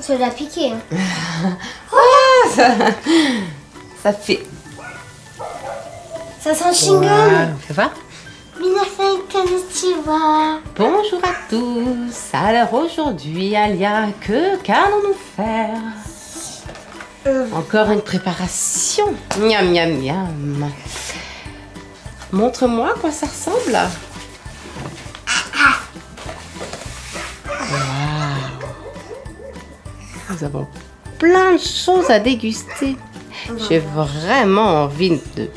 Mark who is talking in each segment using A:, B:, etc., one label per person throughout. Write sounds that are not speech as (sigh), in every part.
A: Ça l'a piqué. Hein. (laughs)
B: Ah, ça, ça fait...
A: Ça sent chewing-gum.
B: Wow.
A: Minasan konnichiwa.
B: Bonjour à tous. Alors aujourd'hui, Alia, que qu'allons-nous faire?
A: Euh,
B: Encore une préparation. Miam, miam, miam. Montre-moi à quoi ça ressemble. Nous avons plein de choses à déguster. J'ai vraiment envie de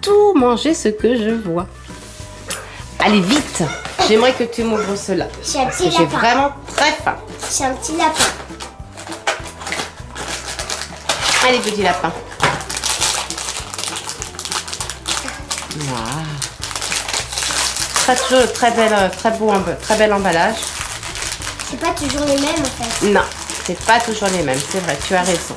B: tout manger ce que je vois. Allez, vite J'aimerais que tu m'ouvres cela.
A: J'ai un petit
B: j'ai vraiment très faim.
A: J'ai un petit lapin.
B: Allez, petit lapin. Waouh. Très, toujours très, belle, euh, très, beau, très bel emballage.
A: C'est pas toujours les mêmes en fait.
B: Non, c'est pas toujours les mêmes, c'est vrai, tu as raison.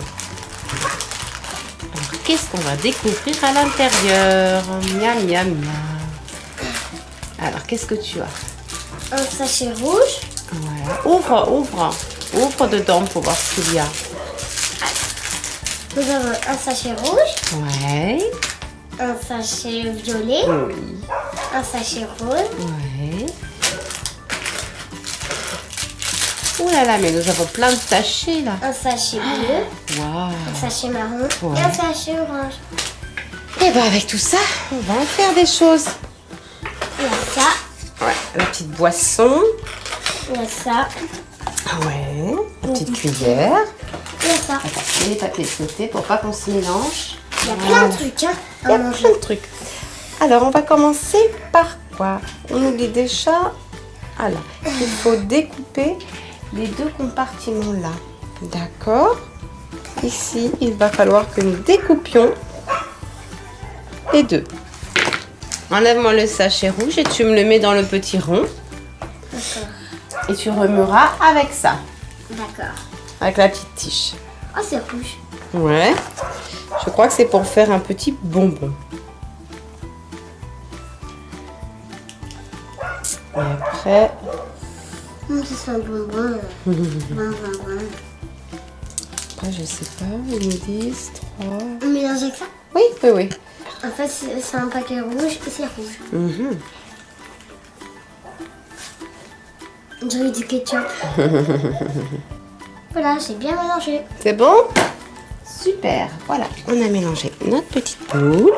B: Alors, qu'est-ce qu'on va découvrir à l'intérieur? Miam, miam, miam. Alors, qu'est-ce que tu as?
A: Un sachet rouge.
B: Voilà. Ouvre, ouvre. Ouvre dedans pour voir ce qu'il y a.
A: Nous avons un sachet rouge,
B: Ouais.
A: un sachet violet,
B: Oui.
A: un sachet rose,
B: Ouais. Ouh là là, mais nous avons plein de sachets là.
A: un sachet bleu,
B: Waouh.
A: un sachet marron
B: Ouais.
A: et un sachet orange.
B: Et ben avec tout ça, on va en faire des choses.
A: Il y a ça,
B: Ouais, la petite boisson.
A: il y a ça,
B: Ouais. La petite cuillère.
A: il y a ça.
B: Attends, les papiers côté pour pas qu'on se mélange.
A: Il y a plein de trucs hein,
B: Il y a
A: manger.
B: plein de trucs. Alors, on va commencer par quoi? On nous dit déjà alors, il faut découper les deux compartiments là. D'accord Ici, il va falloir que nous découpions les deux. Enlève-moi le sachet rouge et tu me le mets dans le petit rond.
A: D'accord.
B: Et tu remueras avec ça,
A: D'accord.
B: avec la petite tige.
A: Oh, c'est rouge.
B: Ouais. Je crois que c'est pour faire un petit bonbon. Et après,
A: Hum, ça sent. Bon, bon, bon.
B: après je sais pas, ils me disent 3.
A: On mélange avec ça?
B: Oui, oui, oui.
A: En fait, c'est un paquet rouge et c'est rouge. On dirait du ketchup. (laughs) voilà, j'ai bien mélangé.
B: C'est bon? Super. Voilà, on a mélangé notre petite boule.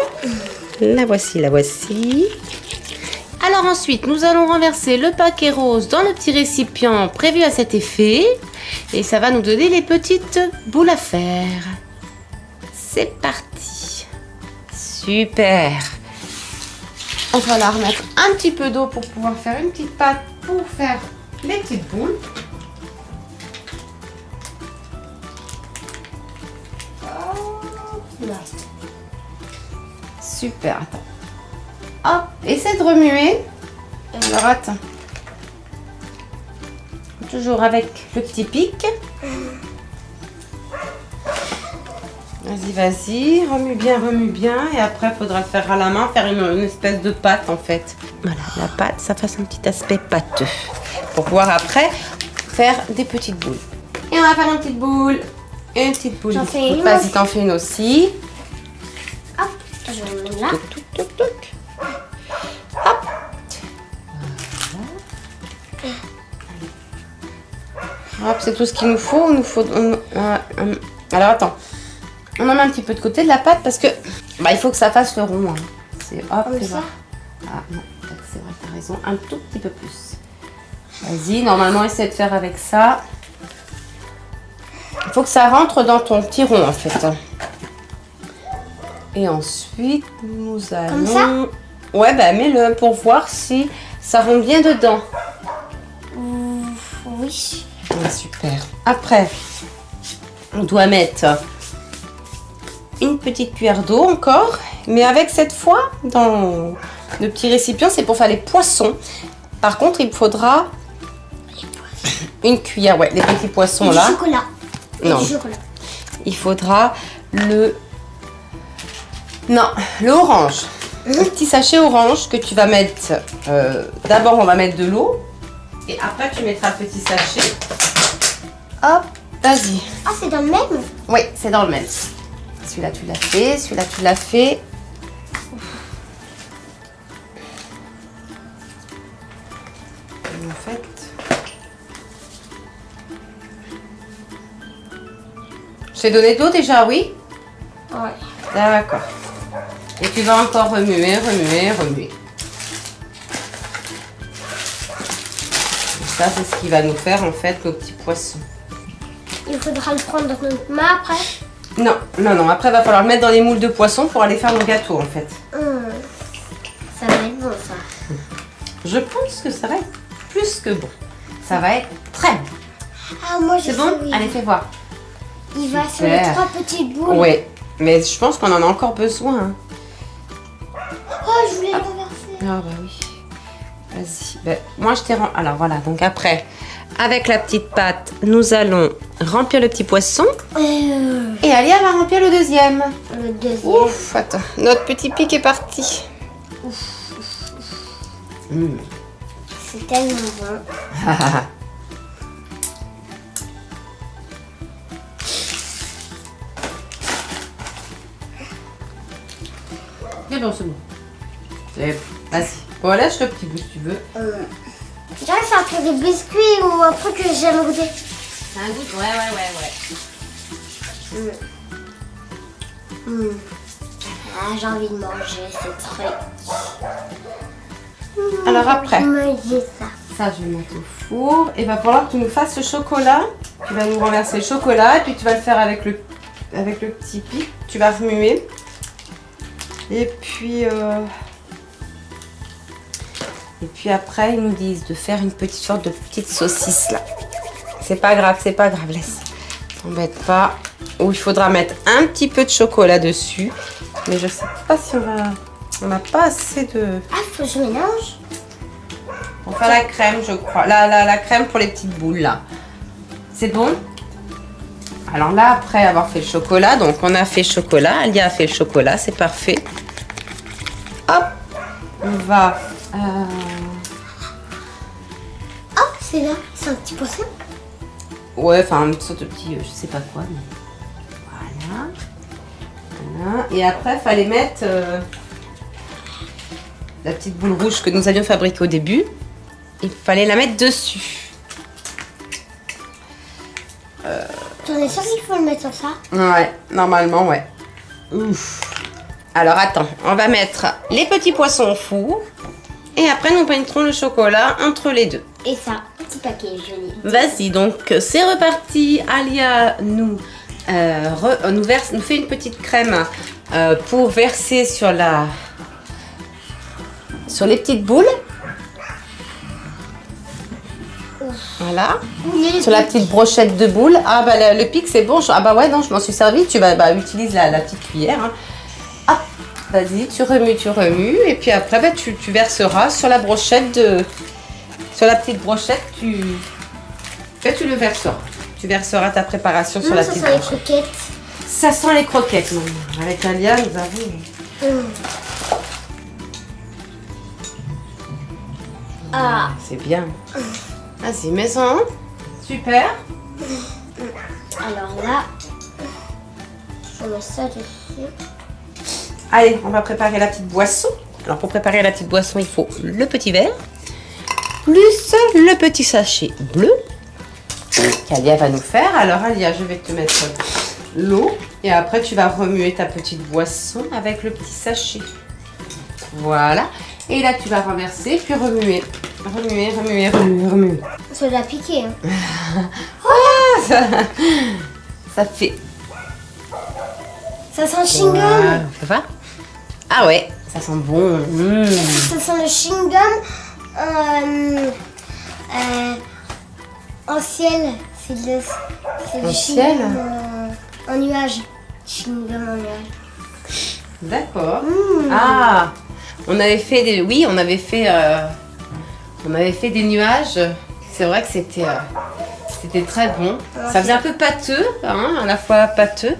B: La voici, la voici. Alors ensuite, nous allons renverser le paquet rose dans le petit récipient prévu à cet effet. Et ça va nous donner les petites boules à faire. C'est parti. Super. On va la remettre un petit peu d'eau pour pouvoir faire une petite pâte pour faire les petites boules. Super, attends. Hop, essaie de remuer. Alors attends. Toujours avec le petit pic. Vas-y, vas-y, remue bien, remue bien. Et après, il faudra le faire à la main, faire une, une espèce de pâte en fait. Voilà, la pâte, ça fasse un petit aspect pâteux. Pour pouvoir après faire des petites boules. Et on va faire une petite boule. Une petite boule.
A: J'en fais une
B: Vas-y, t'en fais une aussi.
A: Hop, je vais là.
B: Toc, toc, toc, toc. Hop, c'est tout ce qu'il nous faut. Il nous faut. on- euh, euh, alors attends. On en met un petit peu de côté de la pâte parce que bah, il faut que ça fasse le rond. hein. C'est hop.
A: Comme
B: et
A: ça.
B: Ah non, c'est vrai, t'as raison. Un tout petit peu plus. Vas-y, normalement, essaie de faire avec ça. Il faut que ça rentre dans ton petit rond en fait. hein. Et ensuite, nous allons...
A: ça
B: Ouais, bah mets-le pour voir si ça rentre bien dedans.
A: Oui.
B: Ouais, super. Après, on doit mettre une petite cuillère d'eau encore. Mais avec cette fois, dans le petit récipient, c'est pour faire les poissons. Par contre, il faudra une cuillère. Ouais, les petits poissons
A: Et
B: là.
A: du chocolat. Et
B: Non.
A: du chocolat.
B: il faudra le... Non, le orange. Un petit sachet orange que tu vas mettre... euh, D'abord, on va mettre de l'eau. Et après, tu mettras le petit sachet. Hop. Vas-y.
A: Ah, c'est dans le même
B: Oui, c'est dans le même. Celui-là, tu l'as fait. Celui-là, tu l'as fait. Et en fait... Je t'ai donné de l'eau déjà, oui?
A: Ouais.
B: D'accord. Et tu vas encore remuer, remuer, remuer. Ça, c'est ce qui va nous faire en fait nos petits poissons.
A: Il faudra le prendre dans notre main après.
B: Non, non, non. Après, il va falloir le mettre dans les moules de poisson pour aller faire nos gâteaux en fait.
A: Hum. Ça va être bon, ça.
B: Je pense que ça va être plus que bon. Ça va être très bon.
A: Ah, moi, je
B: C'est bon? Allez, fais voir.
A: Il va sur les trois petites boules.
B: Oui, mais je pense qu'on en a encore besoin. hein.
A: Oh, je voulais le renverser.
B: Ah bah oui. Vas-y. Ben, moi je t'ai rem- Alors voilà, donc après, avec la petite pâte, nous allons remplir le petit poisson.
A: Euh,
B: Et Alia va remplir le deuxième.
A: le deuxième.
B: Ouf, attends. Notre petit pic est parti. Mmh.
A: C'est tellement bon.
B: C'est bon, c'est bon. C'est bon. Vas-y. Bon, lâche le petit bout si tu veux.
A: Euh, je dirais que c'est un truc de biscuit ou un truc que j'ai jamais goûté.
B: C'est un goût Ouais, ouais, ouais, ouais.
A: Hum. Ah, j'ai envie de manger ce truc. Hum,
B: Alors après.
A: Ça.
B: Ça, je vais le mettre au four. Et va falloir que tu nous fasses le chocolat. Tu vas nous renverser le chocolat et puis tu vas le faire avec le, avec le petit pic. Tu vas remuer. Et puis, euh, et puis après, ils nous disent de faire une petite sorte de petite saucisse là. C'est pas grave, c'est pas grave, laisse. T'embête pas. Ou il faudra mettre un petit peu de chocolat dessus. Mais je sais pas si on va. On n'a pas assez de.
A: Ah, faut que je mélange.
B: On fait la crème, je crois. La, la, la crème pour les petites boules, là. C'est bon? Alors là, après avoir fait le chocolat, donc on a fait le chocolat, Alia a fait le chocolat, c'est parfait. Hop On va... euh,
A: Oh, c'est là. C'est un petit poisson.
B: Ouais, enfin, une sorte de petit... euh, je sais pas quoi, mais... Voilà. Voilà. Et après, il fallait mettre... euh, la petite boule rouge que nous avions fabriquée au début. Il fallait la mettre dessus.
A: T'en es sûr qu'il faut le mettre sur ça?
B: Ouais, normalement, ouais. Ouf. Alors attends, on va mettre les petits poissons au four. Et après, nous mettrons le chocolat entre les deux.
A: Et ça, petit paquet joli.
B: Vas-y, donc c'est reparti. Alia nous, euh, re- euh, nous, verse, nous fait une petite crème euh, pour verser sur, la, sur les petites boules. Voilà. Sur la petite brochette de boules. Ah bah le, le pic c'est bon. Ah bah ouais non je m'en suis servi. Tu vas bah, utilise la, la petite cuillère. hein. Vas-y tu remues, tu remues et puis après bah, tu, tu verseras sur la brochette de, sur la petite brochette tu, bah, tu le verseras. Tu verseras ta préparation sur la
A: ça
B: petite
A: sent les
B: brochette.
A: croquettes.
B: Ça sent les croquettes maman. Avec Alia nous avons.
A: Hum. Ah,
B: C'est bien. Vas-y mets-en. Super.
A: alors là, je mets ça dessus.
B: Allez, on va préparer la petite boisson. Alors pour préparer la petite boisson, il faut le petit verre, plus le petit sachet bleu qu'Alia va nous faire. Alors Alia, je vais te mettre l'eau et après tu vas remuer ta petite boisson avec le petit sachet. Voilà. Et là tu vas renverser puis remuer. Remuer, remuer, remuer, remuer.
A: Ça doit piquer. Hein. (laughs)
B: Ça, ça fait...
A: Ça sent chewing-gum.
B: Voilà. Ça va? Ah ouais, ça sent bon. Mmh.
A: Ça sent le chewing-gum euh, euh, en ciel. C'est le,
B: En
A: du
B: ciel
A: chewing-gum euh, en nuage. Chewing-gum en nuage.
B: D'accord. Ah, on avait fait des, oui, on avait fait, euh, on avait fait des nuages. C'est vrai que c'était, euh, c'était très bon. Ça faisait un peu pâteux, hein, à la fois pâteux.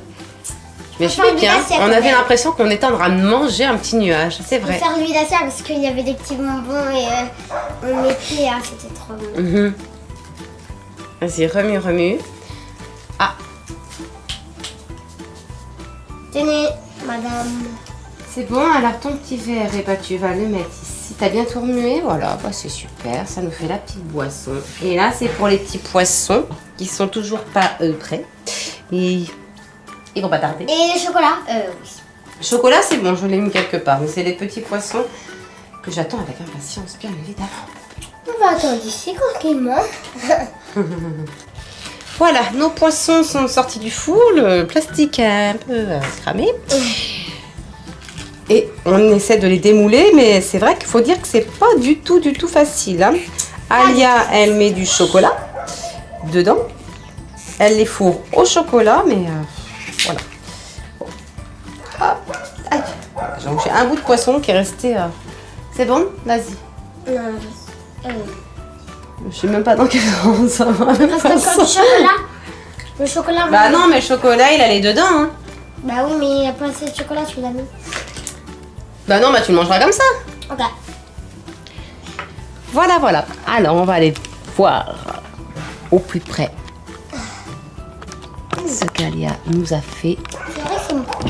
B: Mais je bien. On avait l'impression qu'on était en train de manger un petit nuage. C'est vrai.
A: faire lui la salle parce qu'il y avait des petits bonbons et euh, on mettait, ah, c'était trop bon.
B: Mhm. Vas-y, remue, remue. Ah,
A: Tenez, madame.
B: c'est bon, alors ton petit verre, et bah, tu vas le mettre ici. T'as bien tout remué, voilà, bah, c'est super, ça nous fait la petite boisson. Et là, c'est pour les petits poissons qui sont toujours pas euh, prêts. Et ils vont pas tarder.
A: Et le chocolat Euh, oui.
B: Chocolat, c'est bon, je l'ai mis quelque part, mais c'est les petits poissons que j'attends avec impatience, bien évidemment.
A: On va attendre ici tranquillement. (laughs)
B: Voilà, nos poissons sont sortis du four, le plastique a un peu euh, cramé. Et on essaie de les démouler, mais c'est vrai qu'il faut dire que c'est pas du tout, du tout facile. hein. Alia, elle met du chocolat dedans. Elle les fourre au chocolat, mais Donc j'ai un bout de poisson qui est resté. euh, C'est bon? Vas-y.
A: Non, je- euh,
B: Je sais même pas dans quel sens ça va.
A: Reste encore du chocolat. Le chocolat.
B: Bah non, mais le chocolat, il allait dedans. Hein.
A: Bah oui, mais il n'y a pas assez de chocolat, tu l'as mis.
B: Bah non, bah tu le mangeras comme ça.
A: Ok.
B: Voilà, voilà. Alors, on va aller voir au plus près ce qu'Alia nous a fait.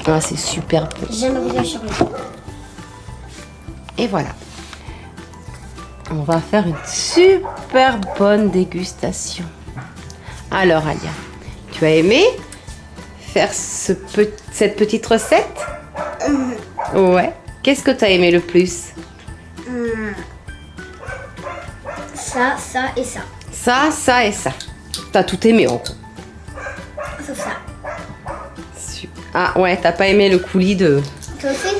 B: Ah, c'est super bon.
A: J'aime beaucoup le chocolat.
B: Et voilà. On va faire une super bonne dégustation. Alors, Alia, tu as aimé faire ce pe- cette petite recette? Ouais. Qu'est-ce que tu as aimé le plus?
A: Hmm. Ça, ça et ça.
B: Ça, ça et ça. T'as tout aimé en gros. Ah ouais, t'as pas aimé le coulis de...
A: Toi aussi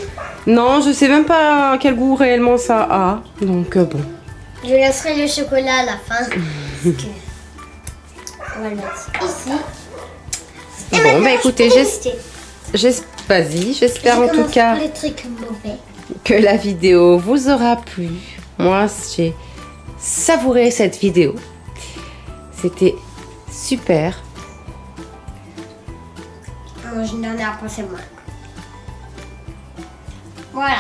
B: Non, je sais même pas quel goût réellement ça a. Donc euh, bon.
A: Je laisserai le chocolat à la fin. parce que... On va le mettre ici. Et
B: Bon, bah, écoutez, Vas-y, j'espère
A: Je
B: en tout cas
A: par les trucs mauvais.
B: que la vidéo vous aura plu. Moi, j'ai savouré cette vidéo. C'était super.
A: Non, je n'en ai à penser moins. Voilà.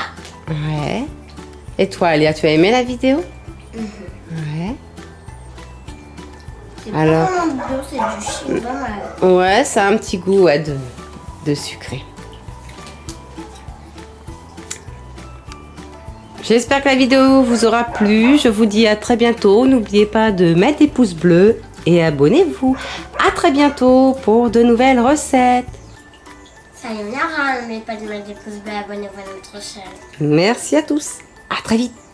B: Ouais. Et toi, Alia, tu as aimé la vidéo? Ouais.
A: C'est
B: Alors.
A: pas vraiment bio, c'est du pas mal.
B: Ouais, ça a un petit goût ouais, de, de sucré. J'espère que la vidéo vous aura plu. Je vous dis à très bientôt. N'oubliez pas de mettre des pouces bleus et abonnez-vous. À très bientôt pour de nouvelles recettes.
A: Y en aura, mais pas de mettre des pouces bleus, abonnez-vous à notre chaîne.
B: Merci à tous. À très vite.